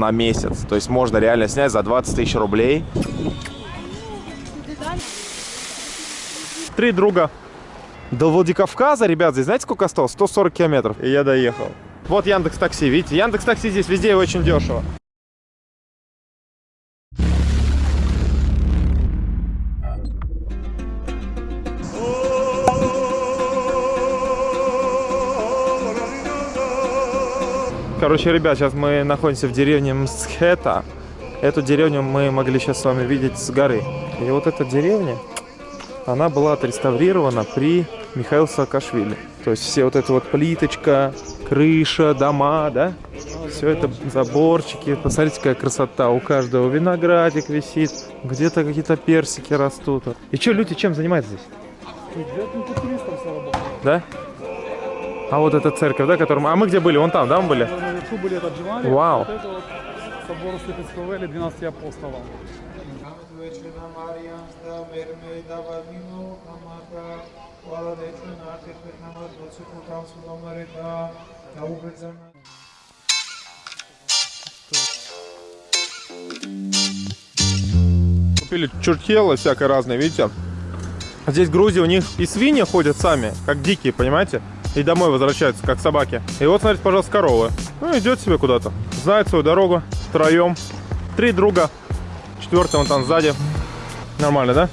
на месяц. То есть можно реально снять за 20 тысяч рублей. Три друга. До Владикавказа, ребят, здесь знаете сколько осталось? 140 километров. И я доехал. Вот Яндекс Такси, видите? Яндекс Такси здесь везде очень дешево. Короче, ребят, сейчас мы находимся в деревне Мсхета. Эту деревню мы могли сейчас с вами видеть с горы. И вот эта деревня, она была отреставрирована при Михаиле Саакашвили. То есть все вот это вот плиточка, крыша, дома, да? Все это заборчики. Посмотрите, какая красота. У каждого виноградик висит. Где-то какие-то персики растут. И что, люди чем занимаются здесь? Да? А вот эта церковь, да, которым... А мы где были? Вон там, да, мы были? Наверху были это Дживали, Вау. вот это вот собор Слепецкого или 12 апостолов. Купили чуртело всякое разное, видите? Здесь в Грузии у них и свиньи ходят сами, как дикие, понимаете? И домой возвращаются, как собаки. И вот, смотрите, пожалуйста, корова. Ну, идет себе куда-то. Знает свою дорогу. Втроем. Три друга. Четвертый вон там сзади. Нормально, да?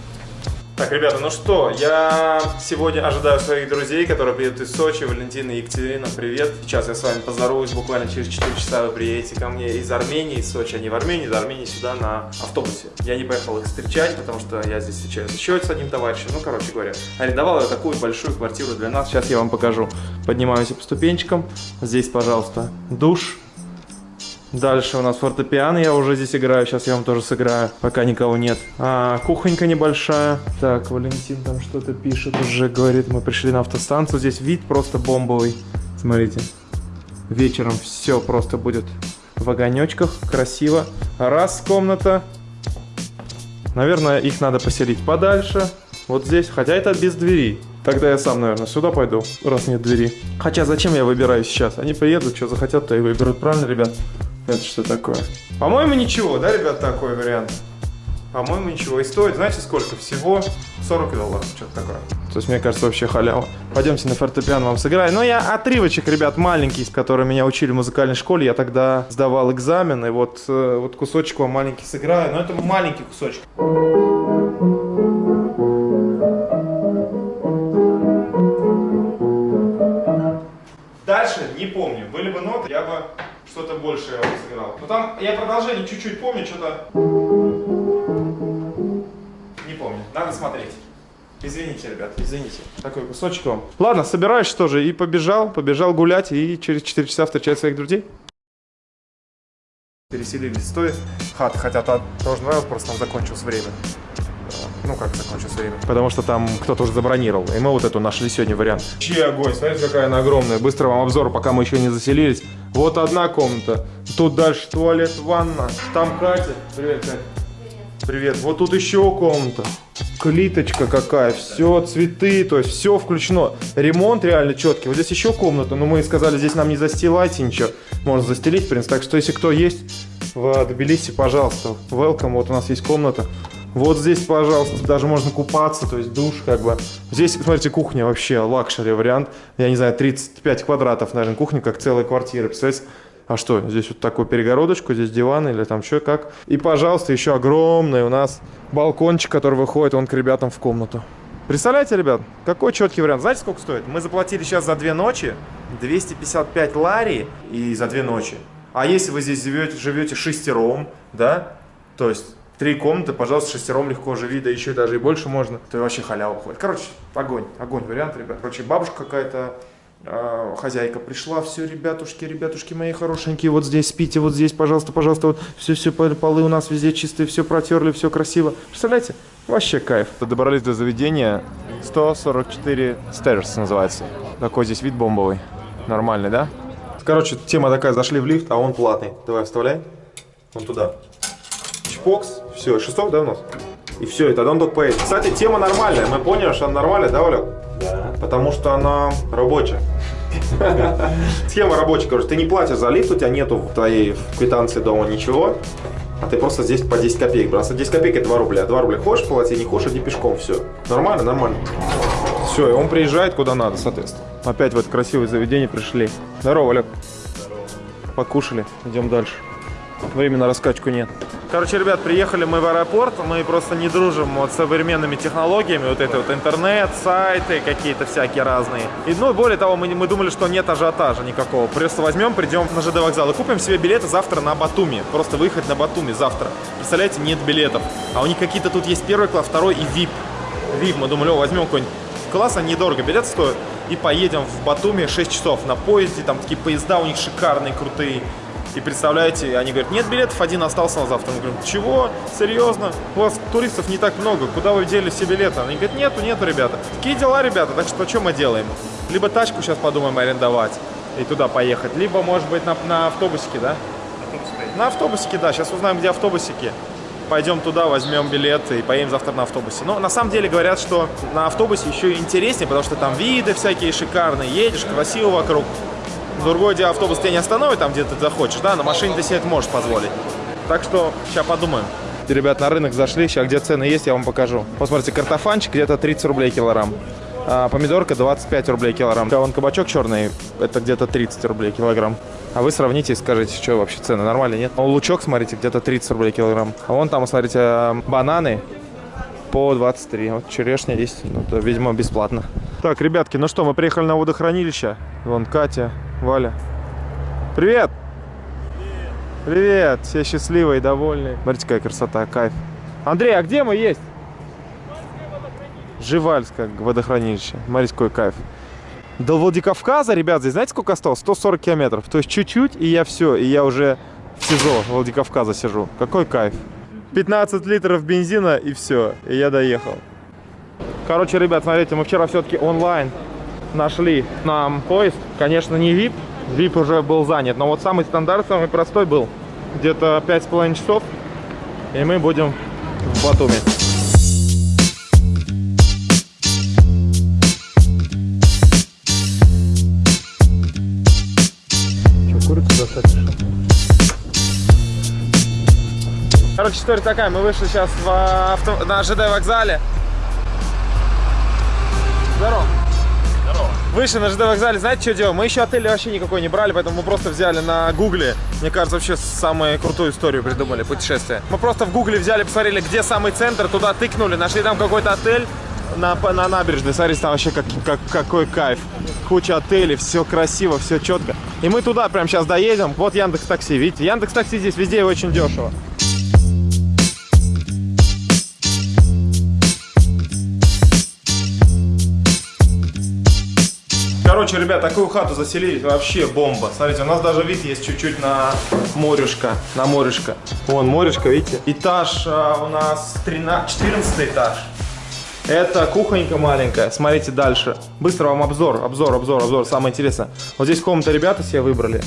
Так, ребята, ну что, я сегодня ожидаю своих друзей, которые приедут из Сочи, Валентина и Екатерина, привет. Сейчас я с вами поздороваюсь, буквально через 4 часа вы приедете ко мне из Армении, из Сочи, они в Армении, из Армении сюда на автобусе. Я не поехал их встречать, потому что я здесь встречаюсь еще с одним товарищем, ну, короче говоря. Арендовал я такую большую квартиру для нас, сейчас я вам покажу. Поднимаемся по ступенчикам, здесь, пожалуйста, душ, Дальше у нас фортепиано, я уже здесь играю, сейчас я вам тоже сыграю, пока никого нет. А, кухонька небольшая. Так, Валентин там что-то пишет, уже говорит, мы пришли на автостанцию, здесь вид просто бомбовый. Смотрите, вечером все просто будет в огонечках, красиво. Раз комната, наверное, их надо поселить подальше, вот здесь, хотя это без двери. Тогда я сам, наверное, сюда пойду, раз нет двери. Хотя зачем я выбираю сейчас? Они приедут, что захотят, то и выберут. Правильно, ребят? Это что такое? По-моему, ничего, да, ребят, такой вариант? По-моему, ничего. И стоит, знаете, сколько? Всего 40 долларов, что-то такое. То есть, мне кажется, вообще халява. Пойдемте на фортепиано вам сыграю. Но я отрывочек, ребят, маленький, с которым меня учили в музыкальной школе. Я тогда сдавал экзамен, и вот, э, вот кусочек вам маленький сыграю. Но это маленький кусочек. Что-то большее вам сыграл. Но там я продолжение чуть-чуть помню, что-то... Не помню. Надо смотреть. Извините, ребят, извините. Такой кусочек вам. Ладно, собираюсь тоже и побежал, побежал гулять и через 4 часа встречать своих друзей. Переселились с той хаты, хотя та тоже нравилось, просто там закончилось время. Ну, как закончилось время? Потому что там кто-то уже забронировал. И мы вот эту нашли сегодня вариант. Чьи огонь, смотрите, какая она огромная. Быстро вам обзор, пока мы еще не заселились. Вот одна комната. Тут дальше туалет, ванна. Там Катя. Привет, Катя. Привет. Вот тут еще комната. Плиточка какая, все, цветы, то есть все включено. Ремонт реально четкий. Вот здесь еще комната, но мы сказали, здесь нам не застилайте ничего. Можно застелить, в принципе. Так что, если кто есть в Тбилиси, пожалуйста, welcome. Вот у нас есть комната. Вот здесь, пожалуйста, даже можно купаться, то есть душ как бы. Здесь, смотрите, кухня вообще luxury вариант. Я не знаю, 35 квадратов, наверное, кухня, как целая квартира. Представляете? А что, здесь вот такую перегородочку, здесь диван или там что, как. И, пожалуйста, еще огромный у нас балкончик, который выходит он к ребятам в комнату. Представляете, ребят, какой четкий вариант. Знаете, сколько стоит? Мы заплатили сейчас за две ночи 255 лари и за две ночи. А если вы здесь живете, живете шестером, да, то есть Три комнаты, пожалуйста, шестером легко живи, да еще даже и больше можно. То вообще халява ходит. Короче, огонь, огонь вариант, ребят. Короче, бабушка какая-то, э, хозяйка пришла, все, ребятушки, ребятушки мои хорошенькие, вот здесь спите, вот здесь, пожалуйста, пожалуйста, вот все-все, полы у нас везде чистые, все протерли, все красиво. Представляете? Вообще кайф. Добрались до заведения 144 Stairs называется. Такой здесь вид бомбовый. Нормальный, да? Короче, тема такая, зашли в лифт, а он платный. Давай вставляй. Вон туда. Чпокс, все, шесток, да, у нас? И все, и тогда он только поедет. Кстати, тема нормальная. Мы поняли, что она нормальная, да, Олег? Да. Потому что она рабочая. Схема рабочая, короче, ты не платишь за лифт, у тебя нету в твоей квитанции дома ничего, а ты просто здесь по 10 копеек. Просто 10 копеек это 2 рубля. 2 рубля хочешь платить, не хочешь, иди пешком, все. Нормально, нормально. Все, и он приезжает куда надо, соответственно. Опять в это красивое заведение пришли. Здорово, Олег. Покушали, идем дальше. Времени на раскачку нет. Короче, ребят, приехали мы в аэропорт, мы просто не дружим вот с современными технологиями, вот это вот интернет, сайты какие-то всякие разные. И, ну, более того, мы, мы думали, что нет ажиотажа никакого. Просто возьмем, придем на ЖД вокзал и купим себе билеты завтра на Батуми. Просто выехать на Батуми завтра. Представляете, нет билетов. А у них какие-то тут есть первый класс, второй и VIP. VIP, мы думали, о, возьмем какой-нибудь класс, они недорого билет стоят. И поедем в Батуми 6 часов на поезде, там такие поезда у них шикарные, крутые. И представляете, они говорят, нет билетов, один остался на завтра. Мы говорим, чего? Серьезно? У вас туристов не так много, куда вы дели все билеты? Они говорят, нету, нету, ребята. Такие дела, ребята, так что что мы делаем? Либо тачку сейчас подумаем арендовать и туда поехать, либо, может быть, на, на автобусике, да? На автобусике, да, сейчас узнаем, где автобусики. Пойдем туда, возьмем билеты и поедем завтра на автобусе. Но на самом деле говорят, что на автобусе еще интереснее, потому что там виды всякие шикарные, едешь, красиво вокруг. Другое дело, автобус тебя не остановит там, где ты захочешь, да, на машине ты себе это можешь позволить. Так что сейчас подумаем. Ребят, на рынок зашли, сейчас где цены есть, я вам покажу. Посмотрите, картофанчик где-то 30 рублей килограмм. А помидорка 25 рублей килограмм. Вон кабачок черный, это где-то 30 рублей килограмм. А вы сравните и скажите, что вообще цены, нормально, нет? А лучок, смотрите, где-то 30 рублей килограмм. А вон там, смотрите, бананы по 23. Вот черешня есть, ну, это, видимо, бесплатно. Так, ребятки, ну что, мы приехали на водохранилище. Вон Катя, Валя. Привет! Привет! Привет! Все счастливые, довольные. Смотрите, какая красота, кайф. Андрей, а где мы есть? Живальское водохранилище. Смотрите, какой кайф. До Владикавказа, ребят, здесь знаете, сколько осталось? 140 километров. То есть чуть-чуть, и я все, и я уже в СИЗО Владикавказа сижу. Какой кайф. 15 литров бензина, и все, и я доехал. Короче, ребят, смотрите, мы вчера все-таки онлайн нашли нам поезд. Конечно, не VIP, VIP уже был занят, но вот самый стандарт, самый простой был. Где-то 5,5 часов, и мы будем в Батуми. Что, курицу достать? Короче, история такая, мы вышли сейчас в авто... на ЖД вокзале. Здорово. Вышли на ЖД вокзале, знаете, что делаем? Мы еще отель вообще никакой не брали, поэтому мы просто взяли на гугле. Мне кажется, вообще самую крутую историю придумали, путешествие. Мы просто в гугле взяли, посмотрели, где самый центр, туда тыкнули, нашли там какой-то отель на, на набережной. Смотрите, там вообще как, как, какой кайф. Куча отелей, все красиво, все четко. И мы туда прямо сейчас доедем. Вот Яндекс Такси, видите? Яндекс Такси здесь везде очень дешево. Короче, ребят, такую хату заселились, вообще бомба. Смотрите, у нас даже вид есть чуть-чуть на морюшка, на морюшка. Вон морюшка, видите? Этаж а, у нас 13, 14 этаж. Это кухонька маленькая. Смотрите дальше. Быстро вам обзор, обзор, обзор, обзор. Самое интересное. Вот здесь комната ребята себе выбрали.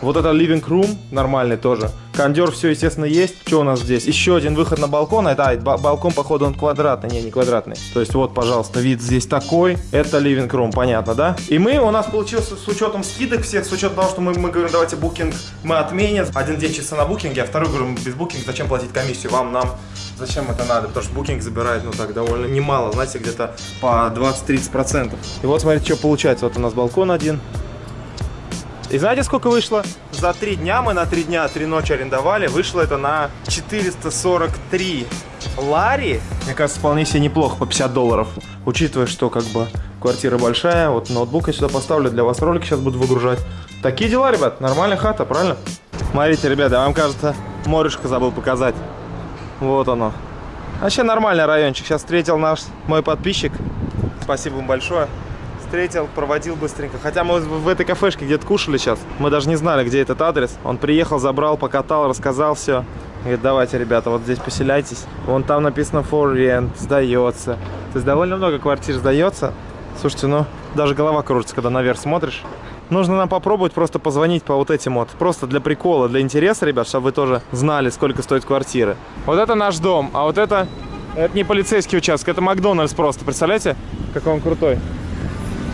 Вот это living room нормальный тоже. Кондер все, естественно, есть. Что у нас здесь? Еще один выход на балкон. Это а, балкон, походу, он квадратный. Не, не квадратный. То есть вот, пожалуйста, вид здесь такой. Это living room, понятно, да? И мы, у нас получился с учетом скидок всех, с учетом того, что мы, мы говорим, давайте букинг мы отменим. Один день чисто на букинге, а второй говорим, без букинга, зачем платить комиссию? Вам, нам, зачем это надо? Потому что букинг забирает, ну так, довольно немало, знаете, где-то по 20-30%. И вот, смотрите, что получается. Вот у нас балкон один. И знаете, сколько вышло? За три дня, мы на три дня, три ночи арендовали, вышло это на 443 лари. Мне кажется, вполне себе неплохо, по 50 долларов. Учитывая, что как бы квартира большая, вот ноутбук я сюда поставлю, для вас ролики сейчас буду выгружать. Такие дела, ребят, нормальная хата, правильно? Смотрите, ребята, вам кажется, морюшка забыл показать. Вот оно. Вообще нормальный райончик. Сейчас встретил наш мой подписчик. Спасибо ему большое встретил, проводил быстренько. Хотя мы в этой кафешке где-то кушали сейчас. Мы даже не знали, где этот адрес. Он приехал, забрал, покатал, рассказал все. Говорит, давайте, ребята, вот здесь поселяйтесь. Вон там написано for rent, сдается. То есть довольно много квартир сдается. Слушайте, ну, даже голова кружится, когда наверх смотришь. Нужно нам попробовать просто позвонить по вот этим вот. Просто для прикола, для интереса, ребят, чтобы вы тоже знали, сколько стоит квартиры. Вот это наш дом, а вот это... Это не полицейский участок, это Макдональдс просто. Представляете, какой он крутой.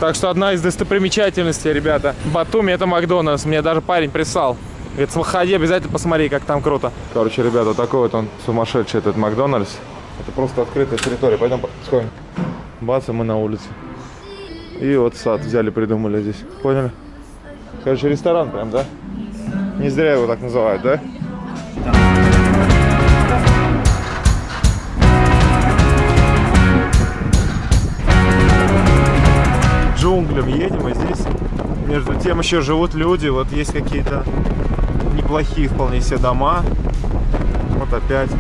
Так что одна из достопримечательностей, ребята, Батуми это Макдональдс. Мне даже парень прислал. Говорит, сходи, обязательно посмотри, как там круто. Короче, ребята, такой вот он сумасшедший этот Макдональдс. Это просто открытая территория. Пойдем сходим. Бац, и мы на улице. И вот сад взяли, придумали здесь. Поняли? Короче, ресторан прям, да? Не зря его так называют, да? Тем еще живут люди. Вот есть какие-то неплохие вполне себе дома. Вот опять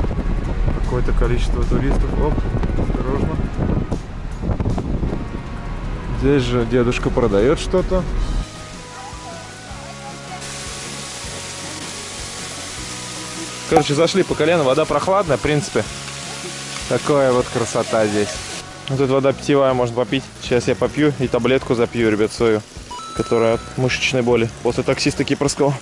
какое-то количество туристов. Оп, осторожно. Здесь же дедушка продает что-то. Короче, зашли по колено, вода прохладная, в принципе. Такая вот красота здесь. Вот тут вода питьевая, можно попить. Сейчас я попью и таблетку запью, ребят, свою, которая от мышечной боли. После таксиста кипрского.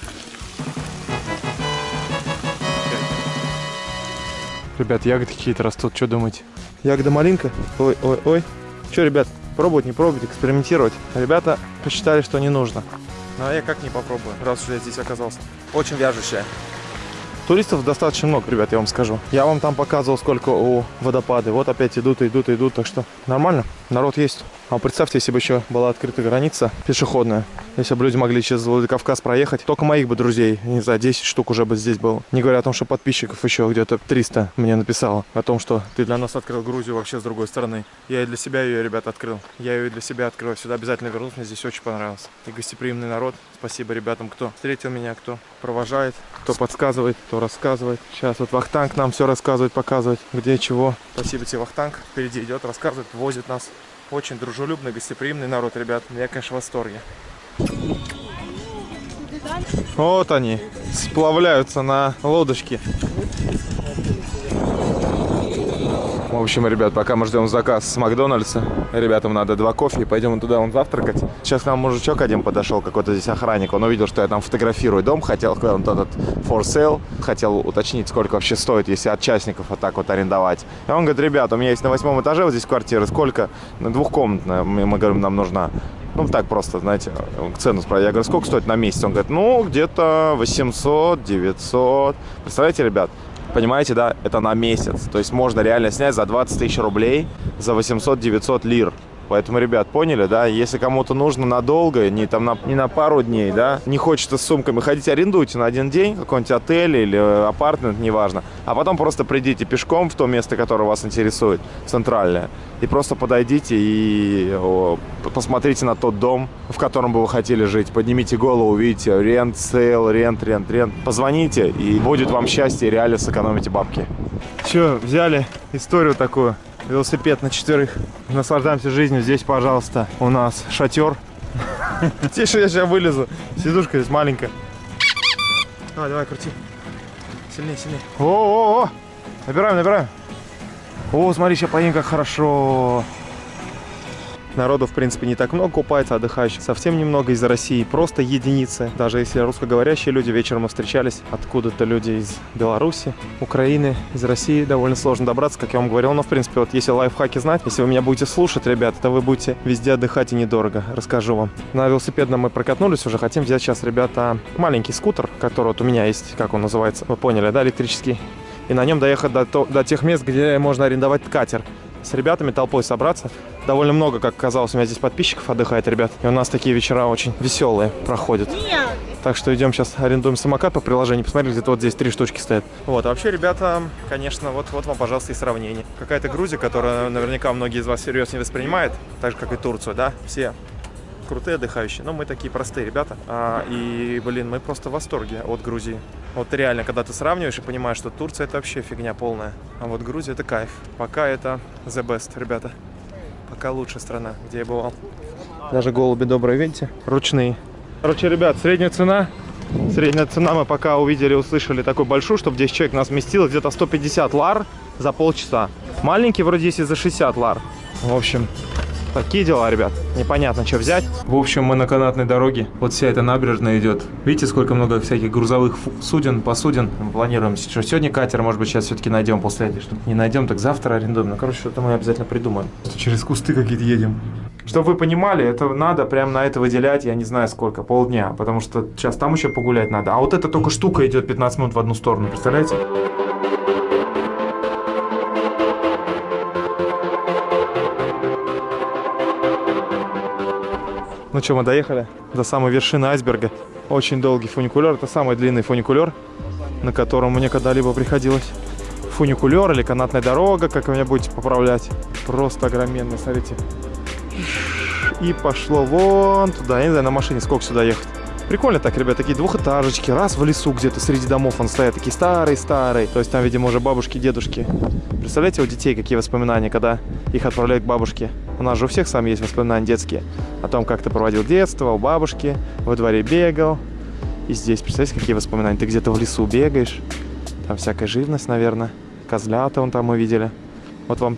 Ребят, ягоды какие-то растут, что думаете? Ягода малинка? Ой, ой, ой. Что, ребят, пробовать, не пробовать, экспериментировать? Ребята посчитали, что не нужно. Ну а я как не попробую, раз уж я здесь оказался. Очень вяжущая. Туристов достаточно много, ребят, я вам скажу. Я вам там показывал, сколько у водопады. Вот опять идут, идут, идут, так что нормально, народ есть. А представьте, если бы еще была открыта граница пешеходная, если бы люди могли через Владикавказ проехать, только моих бы друзей, не знаю, 10 штук уже бы здесь было. Не говоря о том, что подписчиков еще где-то 300 мне написало о том, что ты для нас открыл Грузию вообще с другой стороны. Я и для себя ее, ребят, открыл. Я ее и для себя открыл. Сюда обязательно вернусь, мне здесь очень понравилось. И гостеприимный народ. Спасибо ребятам, кто встретил меня, кто провожает, кто подсказывает, кто рассказывает. Сейчас вот Вахтанг нам все рассказывает, показывает, где чего. Спасибо тебе, Вахтанг. Впереди идет, рассказывает, возит нас. Очень дружелюбный, гостеприимный народ, ребят. Я, конечно, в восторге. Вот они, сплавляются на лодочке. В общем, ребят, пока мы ждем заказ с Макдональдса, ребятам надо два кофе, пойдем туда он завтракать. Сейчас к нам мужичок один подошел, какой-то здесь охранник, он увидел, что я там фотографирую дом, хотел, он этот for sale, хотел уточнить, сколько вообще стоит, если от частников вот так вот арендовать. И он говорит, ребят, у меня есть на восьмом этаже вот здесь квартира, сколько? Двухкомнатная, мы говорим, нам нужна. Ну, так просто, знаете, цену спросил. Я говорю, сколько стоит на месяц? Он говорит, ну, где-то 800, 900. Представляете, ребят? Понимаете, да, это на месяц. То есть можно реально снять за 20 тысяч рублей, за 800-900 лир. Поэтому, ребят, поняли, да? Если кому-то нужно надолго, не, там, на, не на пару дней, да, не хочется с сумками ходить, арендуйте на один день какой-нибудь отель или э, апартмент, неважно. А потом просто придите пешком в то место, которое вас интересует, центральное. И просто подойдите и о, посмотрите на тот дом, в котором бы вы хотели жить. Поднимите голову, увидите rent, sale, rent, rent, rent. Позвоните, и будет вам счастье, реально сэкономите бабки. Все, взяли историю такую велосипед на четверых. Наслаждаемся жизнью. Здесь, пожалуйста, у нас шатер. Тише, я сейчас вылезу. Сидушка здесь маленькая. Давай, давай, крути. Сильнее, сильнее. О-о-о! Набираем, набираем. О, смотри, сейчас поедем, как хорошо. Народу, в принципе, не так много купается, отдыхающих совсем немного из России, просто единицы. Даже если русскоговорящие люди, вечером мы встречались, откуда-то люди из Беларуси, Украины, из России, довольно сложно добраться, как я вам говорил. Но, в принципе, вот если лайфхаки знать, если вы меня будете слушать, ребят, то вы будете везде отдыхать и недорого, расскажу вам. На велосипедном мы прокатнулись уже, хотим взять сейчас, ребята, маленький скутер, который вот у меня есть, как он называется, вы поняли, да, электрический и на нем доехать до, до тех мест, где можно арендовать катер. С ребятами толпой собраться. Довольно много, как оказалось, у меня здесь подписчиков отдыхает, ребят. И у нас такие вечера очень веселые проходят. Так что идем сейчас арендуем самокат по приложению. Посмотрите, где-то вот здесь три штучки стоят. Вот, а вообще, ребята, конечно, вот, вот вам, пожалуйста, и сравнение. Какая-то Грузия, которая наверняка многие из вас серьезно не воспринимает, так же, как и Турцию, да? Все крутые отдыхающие, но мы такие простые ребята. А, и, блин, мы просто в восторге от Грузии. Вот реально, когда ты сравниваешь и понимаешь, что Турция это вообще фигня полная, а вот Грузия это кайф. Пока это the best, ребята. Пока лучшая страна, где я бывал. Даже голуби добрые, видите? Ручные. Короче, ребят, средняя цена Средняя цена мы пока увидели, услышали такой большую, чтобы 10 человек нас вместилось, где-то 150 лар за полчаса. Маленький вроде есть и за 60 лар. В общем, Такие дела, ребят. Непонятно, что взять. В общем, мы на канатной дороге. Вот вся эта набережная идет. Видите, сколько много всяких грузовых суден, посуден. Мы планируем, что сегодня катер, может быть, сейчас все-таки найдем после этой штуки. Не найдем, так завтра арендуем. Ну, короче, что-то мы обязательно придумаем. Через кусты какие-то едем. Чтобы вы понимали, это надо прям на это выделять, я не знаю сколько, полдня. Потому что сейчас там еще погулять надо. А вот эта только штука идет 15 минут в одну сторону, представляете? Ну что, мы доехали до самой вершины айсберга. Очень долгий фуникулер. Это самый длинный фуникулер, на котором мне когда-либо приходилось. Фуникулер или канатная дорога, как вы меня будете поправлять. Просто огроменный, смотрите. И пошло вон туда. Я не знаю, на машине сколько сюда ехать. Прикольно так, ребят, такие двухэтажечки. Раз в лесу где-то среди домов он стоят, такие старые-старые. То есть там, видимо, уже бабушки, дедушки. Представляете, у детей какие воспоминания, когда их отправляют к бабушке. У нас же у всех сам есть воспоминания детские. О том, как ты проводил детство, у бабушки, во дворе бегал. И здесь, представляете, какие воспоминания? Ты где-то в лесу бегаешь. Там всякая живность, наверное. Козлята вон там мы видели. Вот вам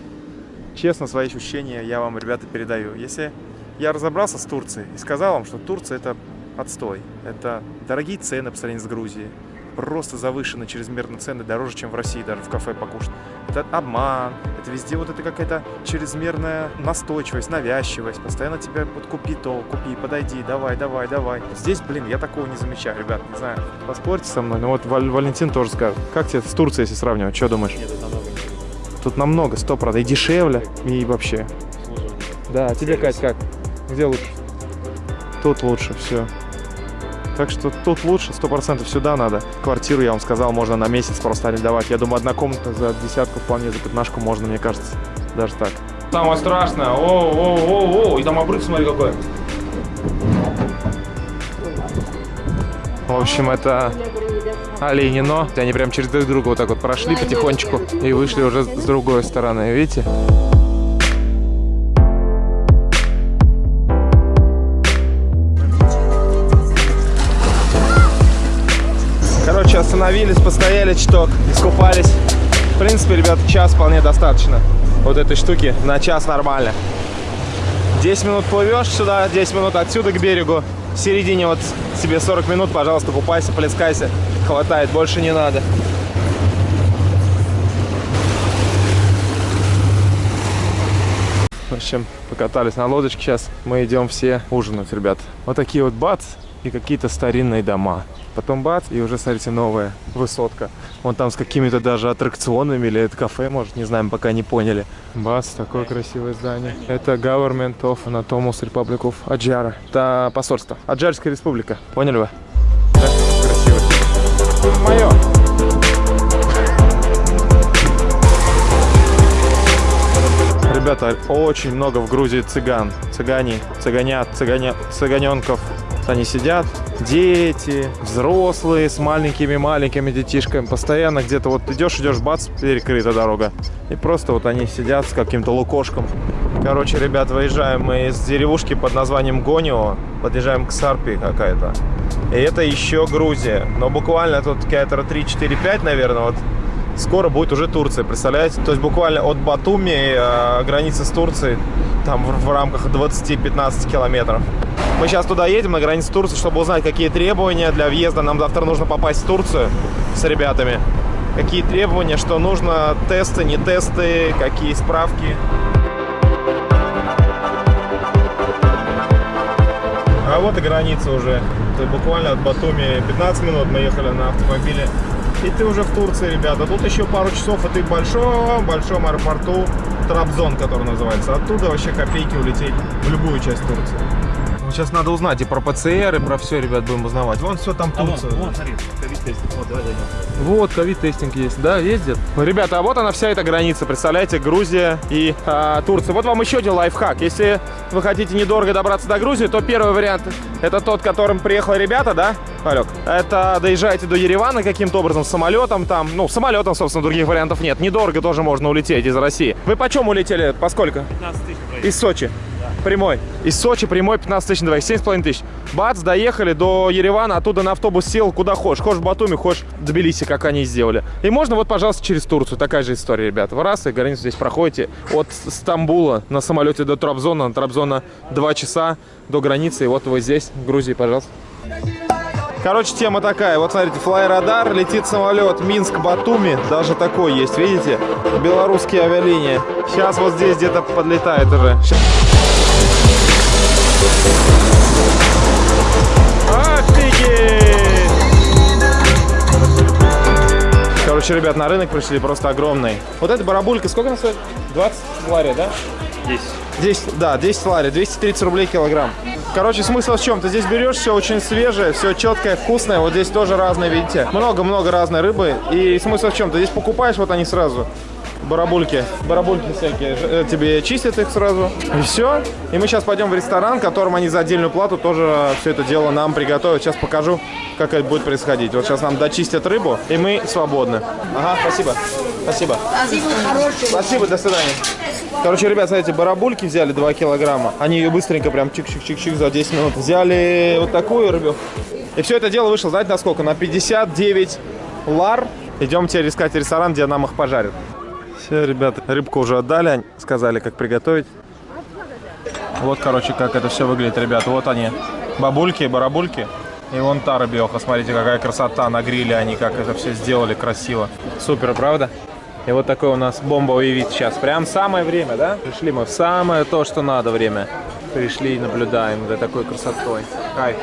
честно свои ощущения я вам, ребята, передаю. Если я разобрался с Турцией и сказал вам, что Турция это отстой. Это дорогие цены по сравнению с Грузией. Просто завышены чрезмерно цены, дороже, чем в России даже в кафе покушать. Это обман, это везде вот это какая-то чрезмерная настойчивость, навязчивость. Постоянно тебя вот купи то, купи, подойди, давай, давай, давай. Здесь, блин, я такого не замечаю, ребят, не знаю. Поспорьте со мной, но вот Валь Валентин тоже скажет. Как тебе с Турцией, если сравнивать, что думаешь? Нет, тут намного. Тут намного, сто процентов, и дешевле, и вообще. Да, а тебе, Кать, как? Где лучше? Тут лучше, все. Так что тут лучше, сто процентов сюда надо. Квартиру, я вам сказал, можно на месяц просто арендовать. Я думаю, одна комната за десятку, вполне за пятнашку можно, мне кажется. Даже так. Самое страшное. О, о, о, о, и там обрыв, смотри, какой. В общем, это Оленино. Они прям через друг друга вот так вот прошли потихонечку и вышли уже с другой стороны, видите? Остановились, постояли чуток, искупались. В принципе, ребят, час вполне достаточно. Вот этой штуки на час нормально. 10 минут плывешь сюда, 10 минут отсюда к берегу. В середине вот себе 40 минут, пожалуйста, купайся, плескайся. Хватает, больше не надо. В общем, покатались на лодочке сейчас. Мы идем все ужинать, ребят. Вот такие вот бац и какие-то старинные дома. Потом бац, и уже, смотрите, новая высотка. Вон там с какими-то даже аттракционами, или это кафе, может, не знаем, пока не поняли. Бац, такое красивое здание. Это Government of Anatomus Republic of Аджара. Это посольство. Аджарская республика. Поняли вы? Да? Красиво. Мое. Ребята, очень много в Грузии цыган. Цыгане, цыганят, цыганя, цыганенков. Они сидят, дети, взрослые с маленькими-маленькими детишками. Постоянно где-то вот идешь, идешь, бац, перекрыта дорога. И просто вот они сидят с каким-то лукошком. Короче, ребят, выезжаем мы из деревушки под названием Гонио. Подъезжаем к Сарпи какая-то. И это еще Грузия. Но буквально тут километра 3-4-5, наверное, вот скоро будет уже Турция, представляете? То есть буквально от Батуми э, граница с Турцией там в, в рамках 20-15 километров. Мы сейчас туда едем, на границу Турции, чтобы узнать, какие требования для въезда. Нам завтра нужно попасть в Турцию с ребятами. Какие требования, что нужно, тесты, не тесты, какие справки. А вот и граница уже. Это буквально от Батуми 15 минут мы ехали на автомобиле. И ты уже в Турции, ребята. Тут еще пару часов, и ты в большом-большом аэропорту Трабзон, который называется. Оттуда вообще копейки улететь в любую часть Турции. Сейчас надо узнать и про ПЦР, и про все, ребят, будем узнавать. Вон все там А вон, Турция. вон, смотри, covid testing. Вот, давай зайдем. Вот, covid testing есть, да, ездит. Ребята, а вот она вся эта граница, представляете, Грузия и а, Турция. Вот вам еще один лайфхак. Если вы хотите недорого добраться до Грузии, то первый вариант это тот, которым приехали ребята, да, Алек? Это доезжаете до Еревана каким-то образом, самолетом там, ну, самолетом, собственно, других вариантов нет. Недорого тоже можно улететь из России. Вы почем улетели, поскольку? 15 тысяч. Из Сочи. Прямой. Из Сочи прямой 15 тысяч на двоих, 7,5 тысяч. Бац, доехали до Еревана, оттуда на автобус сел, куда хочешь. Хочешь в Батуми, хочешь в Тбилиси, как они сделали. И можно вот, пожалуйста, через Турцию. Такая же история, ребята. Вы раз и границу здесь проходите. От Стамбула на самолете до Трабзона, на Трабзона 2 часа до границы. И вот вы здесь, в Грузии, пожалуйста. Короче, тема такая. Вот смотрите, флайрадар, летит самолет Минск-Батуми. Даже такой есть, видите? Белорусские авиалинии. Сейчас вот здесь где-то подлетает уже. Офигеть! Короче, ребят, на рынок пришли просто огромный. Вот эта барабулька, сколько она стоит? 20 лари, да? 10. 10, да, 10 лари, 230 рублей килограмм. Короче, смысл в чем? Ты здесь берешь все очень свежее, все четкое, вкусное. Вот здесь тоже разное, видите? Много-много разной рыбы. И смысл в чем? Ты здесь покупаешь вот они сразу. Барабульки. Барабульки всякие. Э, Тебе чистят их сразу. И все. И мы сейчас пойдем в ресторан, в котором они за отдельную плату тоже все это дело нам приготовят. Сейчас покажу, как это будет происходить. Вот сейчас нам дочистят рыбу, и мы свободны. Ага, спасибо. Спасибо. Спасибо, до свидания. Короче, ребят, смотрите, барабульки взяли 2 килограмма. Они ее быстренько прям чик-чик-чик-чик за 10 минут. Взяли вот такую рыбу. И все это дело вышло, знаете, на сколько? На 59 лар. Идем теперь искать ресторан, где нам их пожарят. Все, ребята, рыбку уже отдали, сказали, как приготовить. Вот, короче, как это все выглядит, ребят. Вот они, бабульки, барабульки. И вон та рыбеха, смотрите, какая красота на гриле они, как это все сделали красиво. Супер, правда? И вот такой у нас бомбовый вид сейчас. Прям самое время, да? Пришли мы в самое то, что надо время. Пришли и наблюдаем за такой красотой. Кайф.